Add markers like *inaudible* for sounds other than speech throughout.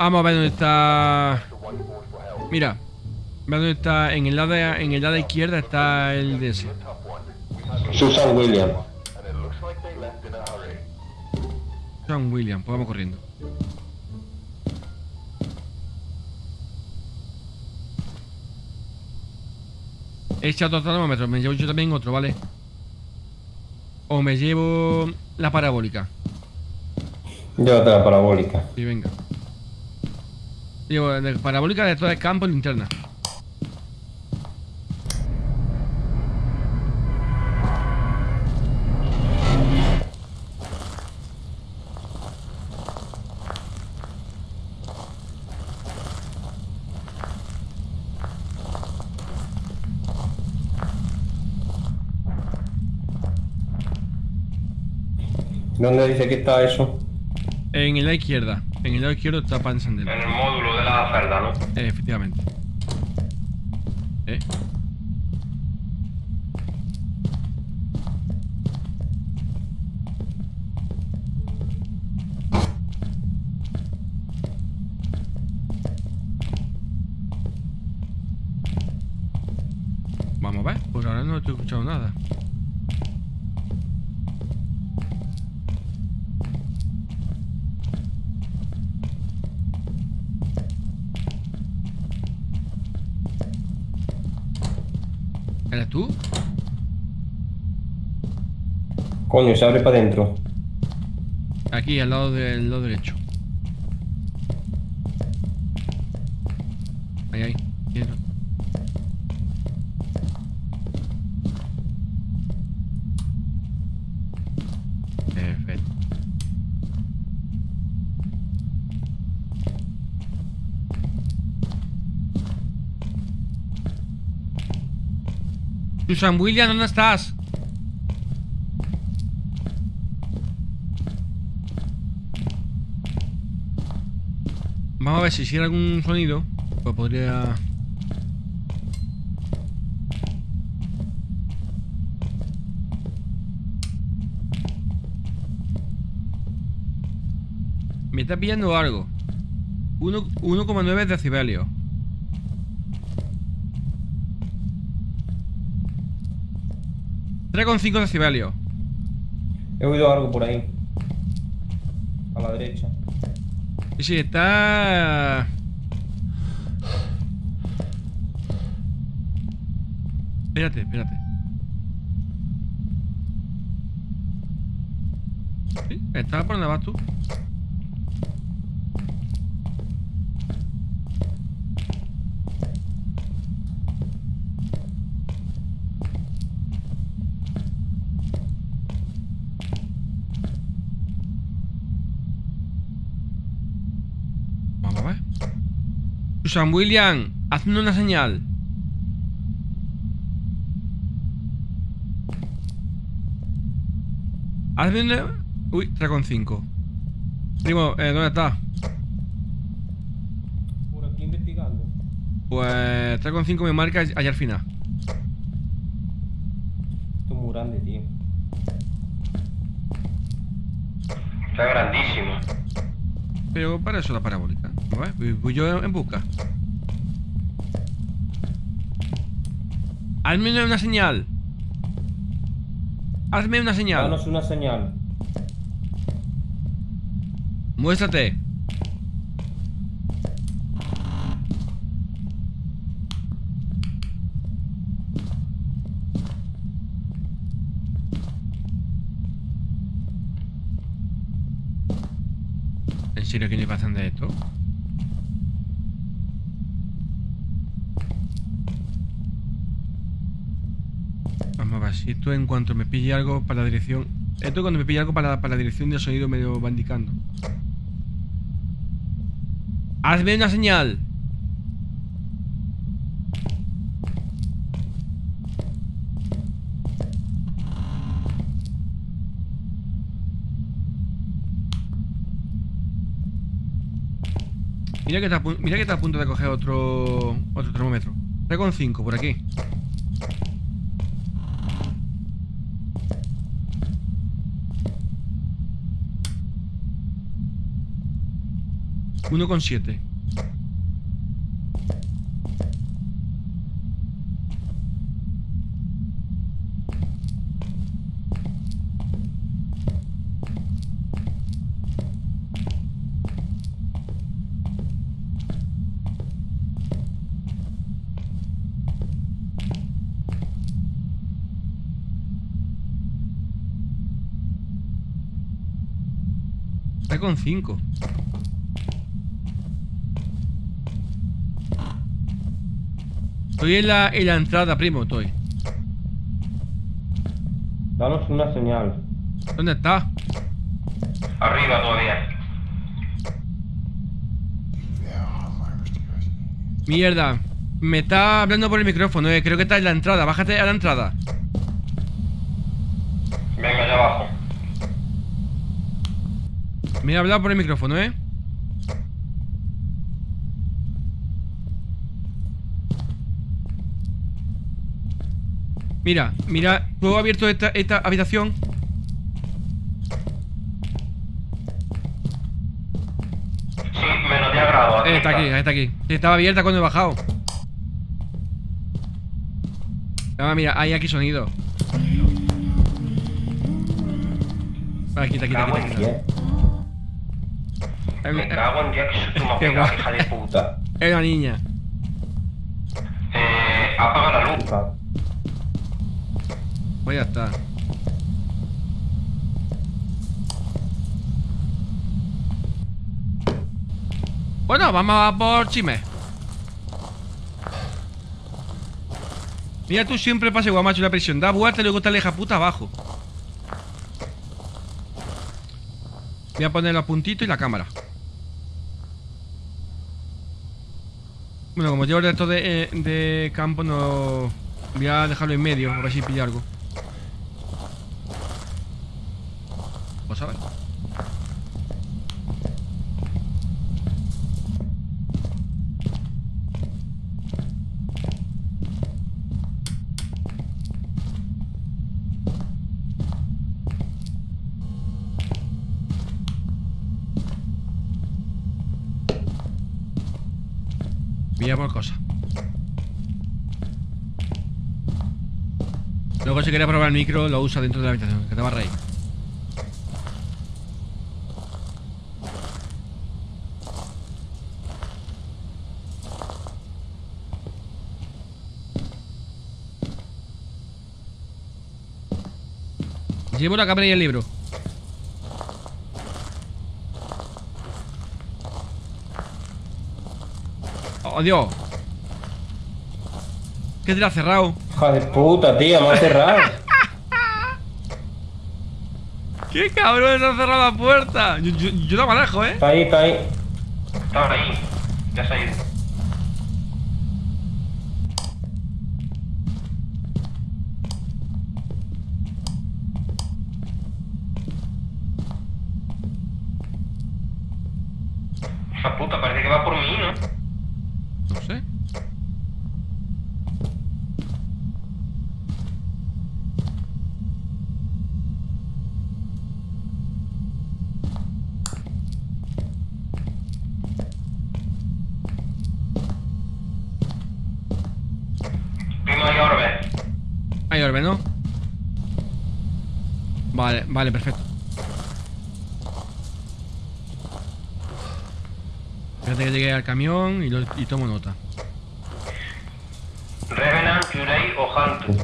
Vamos a ver dónde está... Mira. Ve dónde está... En el lado, de, en el lado izquierda está el DS. Susan Williams. Susan Williams. Pues vamos corriendo. He echado otro termómetro. Me llevo yo también otro, ¿vale? O me llevo la parabólica. Llévate la parabólica. Sí, venga. Llevo la parabólica de todo el campo y linterna. ¿Dónde dice que está eso? En lado izquierda. En el lado izquierdo está encender. En el módulo de la celda, ¿no? Eh, efectivamente. ¿Eh? Vamos a ver. Pues ahora no estoy escuchando nada. ¿Eres tú? Coño, se abre para adentro. Aquí, al lado del lado derecho. Ahí, ahí. Quiero. Perfecto. Susan William, ¿dónde estás? Vamos a ver si hiciera algún sonido. Pues podría. Me está pillando algo. Uno- 1,9 decibelios. Con 5 decibelios. He oído algo por ahí. A la derecha. Sí, sí, está... Espérate, espérate. ¿Sí? ¿Está por donde vas tú? Vamos a ver. Susan William, hazme una señal. Hazme una... Uy, 3,5. Primo, eh, ¿dónde está? Por aquí investigando. Pues 3,5 me marca allá al final. Esto es muy grande, tío. Está grandísimo. Pero para eso la parabólica. A ver, voy- yo en busca. Hazme una señal. Hazme una señal. Danos una señal. Muéstrate. ¿En serio que le pasan de esto? Esto en cuanto me pille algo para la dirección. Esto cuando me pille algo para, para la dirección del sonido me lo va indicando. Hazme una señal. Mira que está, mira que está a punto de coger otro otro termómetro. Está con 5 por aquí. 1,7. Está con 5. Estoy en la, en la entrada, primo, estoy. Danos una señal. ¿Dónde está? Arriba todavía. Mierda. Me está hablando por el micrófono, eh. Creo que está en la entrada. Bájate a la entrada. Venga, allá abajo. Me ha hablado por el micrófono, eh. Mira, mira, ¿puedo abierto esta, esta habitación? Sí, menos 10 grados. Eh, está aquí, está aquí. Estaba abierta cuando he bajado. Ah, mira, hay aquí sonido. Vale, quita, quita, quita, quita. Eh, Me eh, cago en me *laughs* guay. hija de puta. Puta. Es una niña. Eh, apaga la luz. Ya está. Bueno, vamos a por Chime. Mira tú siempre pase guamacho la presión. Da vuelta y luego te aleja puta abajo. Voy a poner los puntitos y la cámara. Bueno, como llevo el resto de, eh, de campo, no. Voy a dejarlo en medio, a ver si pilla algo. Pues a ver. Voy a por cosas. Luego si quería probar el micro lo usa dentro de la habitación, que te va a reír. Llevo la cámara y el libro. ¡Oh, Dios! ¿Qué te la ha cerrado? De puta, tío, me ha cerrado. *laughs* ¡Qué cabrón! ¡Se ha cerrado la puerta! Yo, yo, yo la manejo, ¿eh? Está ahí, está ahí. Estaba ahí. Ya se ha ido. Esa puta parece que va por mí, ¿no? No sé. Primo hay orbe. Hay orbe, ¿no? Vale, vale, perfecto. Fíjate que llegué al camión y, lo- y tomo nota. Revenant, Yurei o Hantu.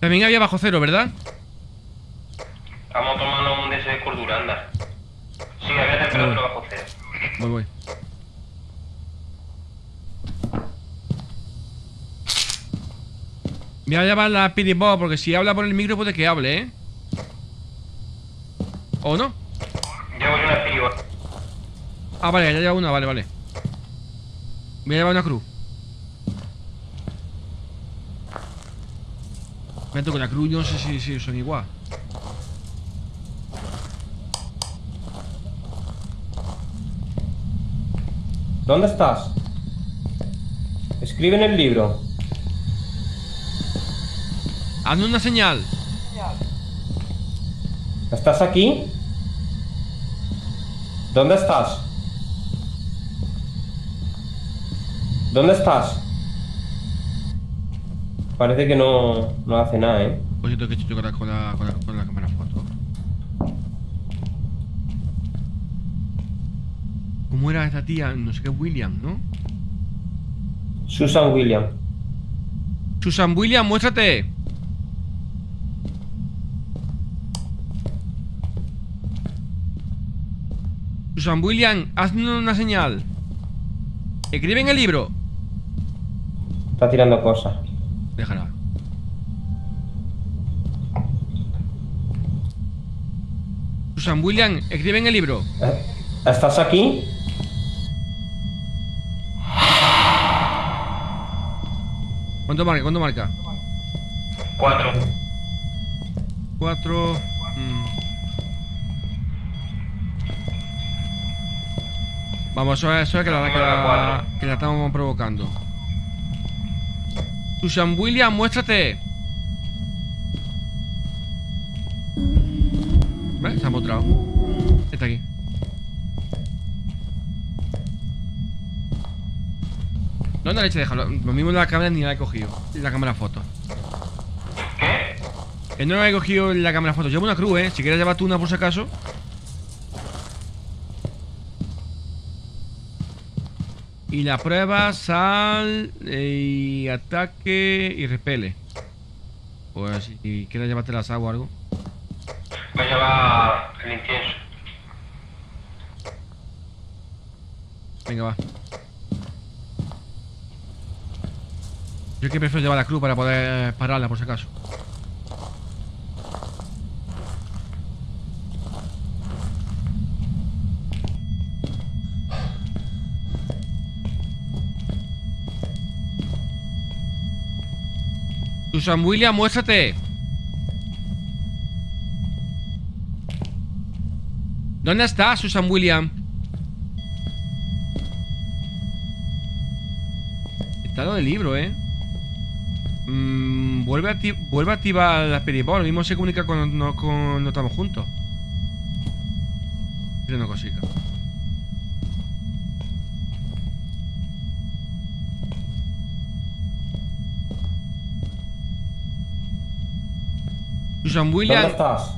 También había bajo cero, ¿verdad? Vamos tomando un de ese de cordura, anda. Sí, había temperatura bajo cero. Voy, voy. Voy a llamar a la Pidibot porque si habla por el micro puede que hable, ¿eh? ¿O no? Llevo yo una piba. Ah, vale, ya lleva una, vale, vale. Voy a llevar una cruz. Me con la cruz, yo no sé si, si son igual. ¿Dónde estás? Escribe en el libro. Hazme una señal. ¿Estás aquí? ¿Dónde estás? ¿Dónde estás? Parece que no, no hace nada, ¿eh? Pues yo tengo que la, con la, con la, con la cámara foto. ¿Cómo era esta tía? No sé qué, William, ¿no? Susan William. Susan William, muéstrate. Susan William, haznos una señal. Escribe en el libro. Está tirando cosas. Déjala. Susan William, escribe en el libro. Eh, ¿Estás aquí? ¿Cuánto marca? ¿Cuánto marca? Cuatro. Cuatro. mm. Vamos, eso es, eso es que, la, que, la, que la estamos provocando. Susan William, muéstrate. ¿Ves? Se ha mostrado. Está aquí. No, no, leche, déjalo. Lo mismo la cámara ni la he cogido. La cámara foto. ¿Qué? Que no he cogido la cámara foto. Llevo una cruz, eh. Si quieres llevar tú una por si acaso. Y la prueba, sal eh, y ataque y repele. Pues si quieres llevarte las aguas o algo. Me lleva el incienso. Venga, va. Yo que prefiero llevar la cruz para poder pararla por si acaso. Susan William, muéstrate. ¿Dónde está Susan William? Está lo del libro, ¿eh? Mm, vuelve, a vuelve a activar la peribol. Lo mismo se comunica cuando no, no estamos juntos. Es una ¿Dónde estás?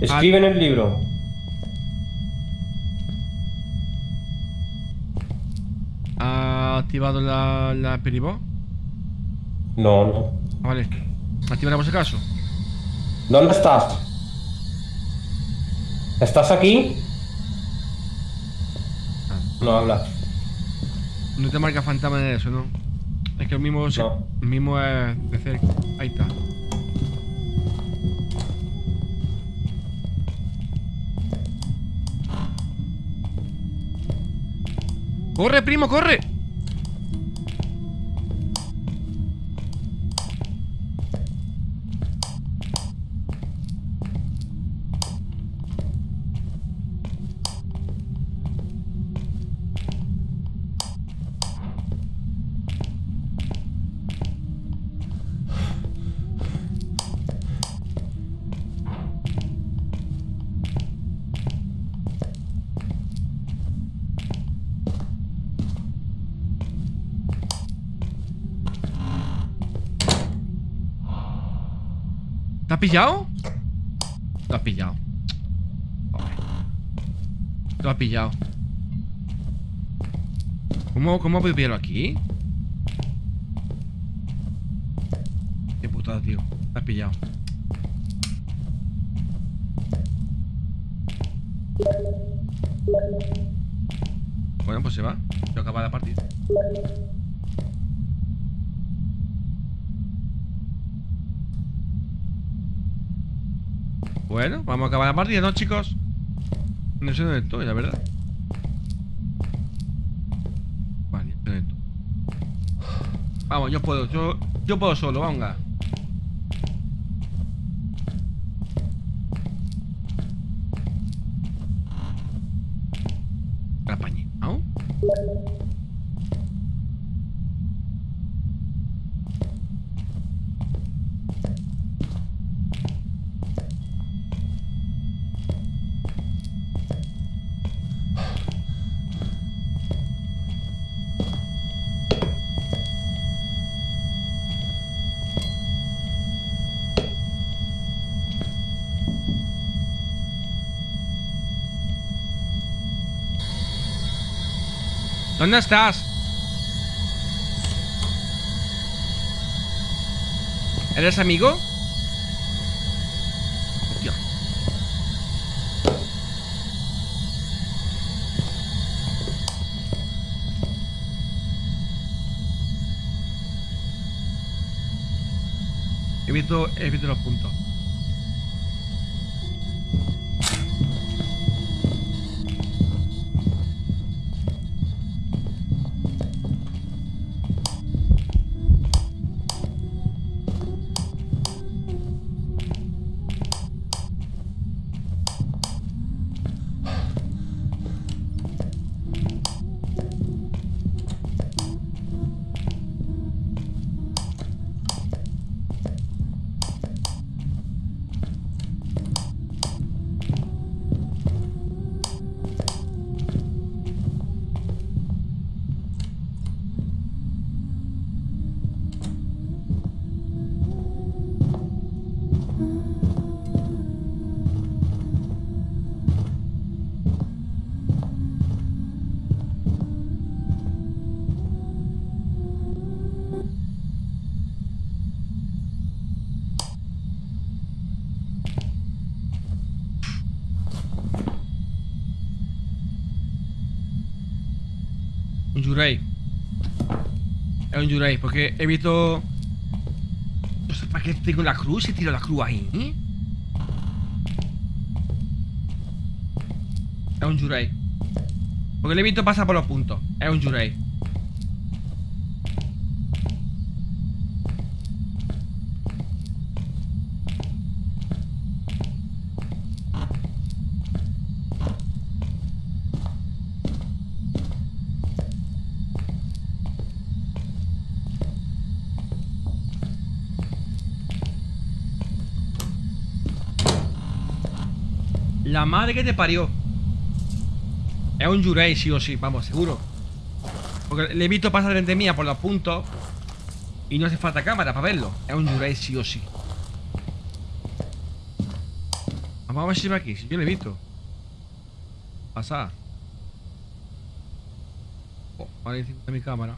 Escribe en el libro. ¿Ha activado la, la peribol? No, no. Ah, vale. Activará por si acaso. ¿Dónde estás? ¿Estás aquí? No habla. No te marca fantasma de eso, ¿no? Es que el mismo, No. el mismo es de cerca. Ahí está. ¡Corre, primo, corre! ¿Te has pillado? Lo has pillado. Joder. Lo has pillado. ¿Cómo, cómo pillarlo aquí? Qué putada, tío. Lo has pillado. Bueno, pues se va. Se acaba la partida. Bueno, vamos a acabar la partida, ¿no, chicos? No sé dónde estoy, la verdad. Vale, dónde estoy. Vamos, yo puedo, yo, yo puedo solo, venga. ¿Dónde estás? ¿Eres amigo? Hostia. He visto los puntos. Un Yurei. Es un Yurei, porque he visto. No sé para qué tengo la cruz y tiro la cruz ahí. ¿eh? Es un Yurei. Porque le he visto pasar por los puntos. Es un Yurei. La madre que te parió. Es un Yurei, sí o sí, vamos, seguro. Porque le he visto pasar delante mía por los puntos. Y no hace falta cámara para verlo. Es un Yurei, sí o sí. Vamos a ver si va aquí, si yo le he visto. Pasa. Oh, ahora de mi cámara.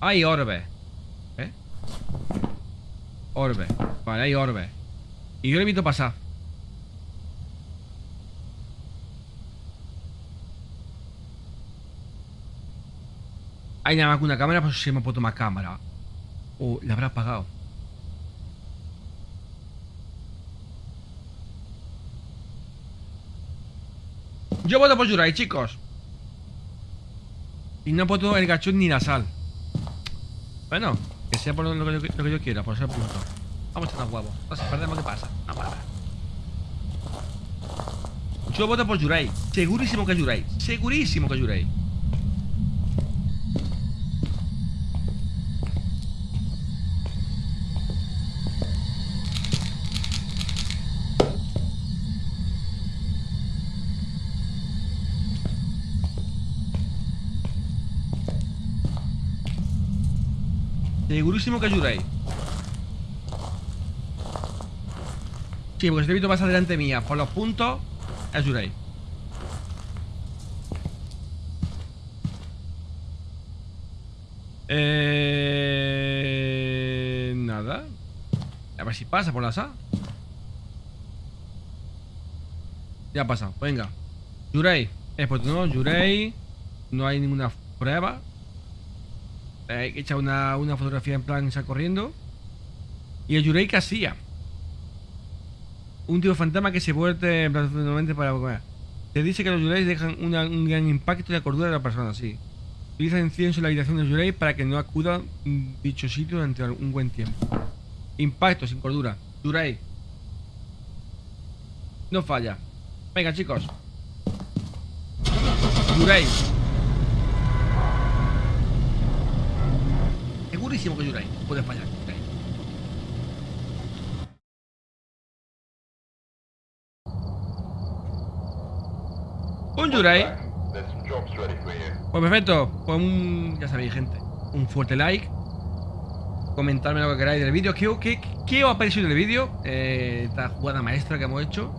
Hay orbe. Orbe. Vale, hay orbe. Y yo le he visto pasar. Hay nada más que una cámara, pues se me puesto más cámara. O la habrá apagado. Yo voto por Yurai, chicos. Y no he puesto el gachón ni la sal. Bueno, que sea por lo que, yo- quiera, por ser punto. Vamos a huevos. No sé, perdemos, ¿qué pasa? No pasa. Yo voto por Yurai. Segurísimo que Yurai. Segurísimo que Yurai. Segurísimo que es Yurai. Sí, porque si te he visto más adelante mía por los puntos, es Yurai. Eh... Nada. A ver si pasa por la SA. Ya ha pasado, venga. Yurei. Eh, pues no, Yurei. No hay ninguna prueba. Eh, Hay que echar una, una fotografía en plan sal corriendo. Y el Yurei hacía. Un tipo fantasma que se vuelve en para comer. Se dice que los Yureis dejan un gran impacto en la cordura de la persona, sí. Utiliza incienso en la habitación del Yurei para que no acuda dicho sitio durante un buen tiempo. Impacto sin cordura. Yurei. No falla. Venga, chicos. Yurei. Segurísimo que Yurei. Puede fallar. Un you. Pues perfecto. Pues un. Ya sabéis, gente. Un fuerte like. comentarme lo que queráis del vídeo. ¿Qué, qué, qué os ha parecido el vídeo? Eh, esta jugada maestra que hemos hecho.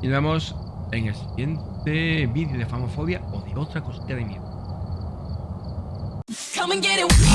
Y nos vemos en el siguiente vídeo de famofobia o de otra cosita de miedo. Come and get it.